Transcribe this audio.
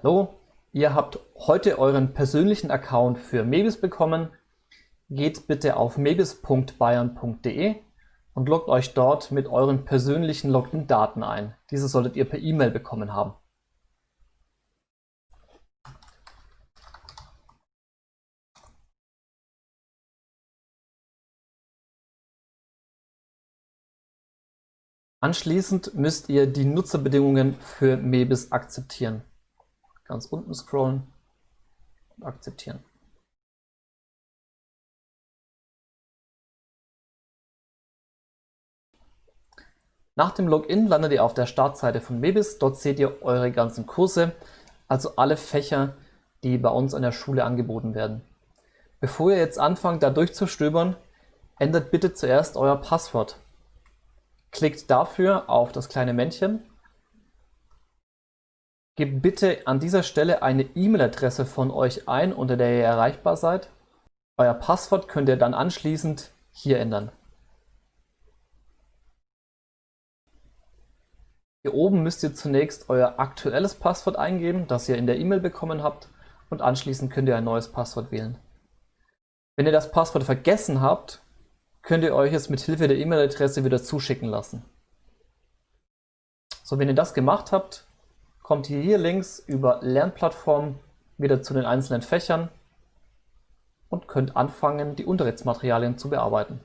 Hallo, ihr habt heute euren persönlichen Account für Mebis bekommen. Geht bitte auf mebis.bayern.de und loggt euch dort mit euren persönlichen Login-Daten ein. Diese solltet ihr per E-Mail bekommen haben. Anschließend müsst ihr die Nutzerbedingungen für Mebis akzeptieren ganz unten scrollen und akzeptieren. Nach dem Login landet ihr auf der Startseite von Mebis. Dort seht ihr eure ganzen Kurse, also alle Fächer, die bei uns an der Schule angeboten werden. Bevor ihr jetzt anfangt, da durchzustöbern, ändert bitte zuerst euer Passwort. Klickt dafür auf das kleine Männchen Gebt bitte an dieser Stelle eine E-Mail-Adresse von euch ein, unter der ihr erreichbar seid. Euer Passwort könnt ihr dann anschließend hier ändern. Hier oben müsst ihr zunächst euer aktuelles Passwort eingeben, das ihr in der E-Mail bekommen habt und anschließend könnt ihr ein neues Passwort wählen. Wenn ihr das Passwort vergessen habt, könnt ihr euch es mit Hilfe der E-Mail-Adresse wieder zuschicken lassen. So, wenn ihr das gemacht habt, kommt ihr hier links über Lernplattform wieder zu den einzelnen Fächern und könnt anfangen, die Unterrichtsmaterialien zu bearbeiten.